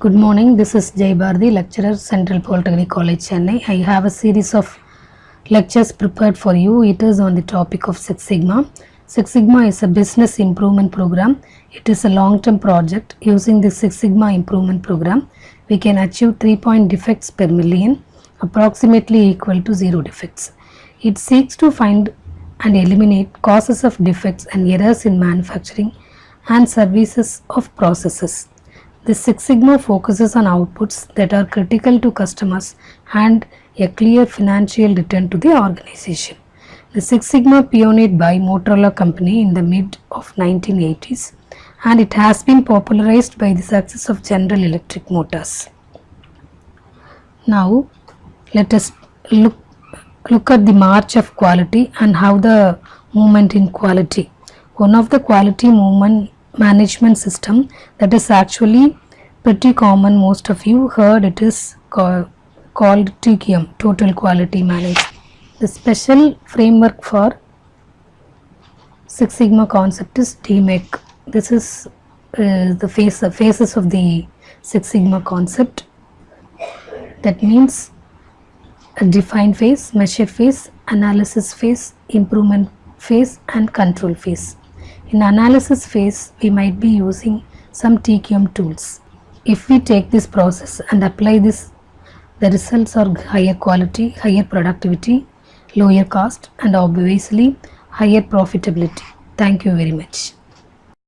Good morning. This is Jay Bhardi, lecturer, Central Polytechnic College, Chennai. I have a series of lectures prepared for you. It is on the topic of Six Sigma. Six Sigma is a business improvement program. It is a long-term project. Using the Six Sigma improvement program, we can achieve 3 point defects per million, approximately equal to zero defects. It seeks to find and eliminate causes of defects and errors in manufacturing and services of processes. The Six Sigma focuses on outputs that are critical to customers and a clear financial return to the organization. The Six Sigma pioneered by Motorola company in the mid of 1980s and it has been popularized by the success of General Electric Motors. Now let us look look at the march of quality and how the movement in quality. One of the quality movement management system that is actually pretty common. Most of you heard it is called, TQM total quality management the special framework for Six Sigma concept is DMAIC this is uh, the face phases of the Six Sigma concept. That means a defined phase, measure phase, analysis phase, improvement phase and control phase. In analysis phase, we might be using some TQM tools. If we take this process and apply this, the results are higher quality, higher productivity, lower cost and obviously higher profitability. Thank you very much.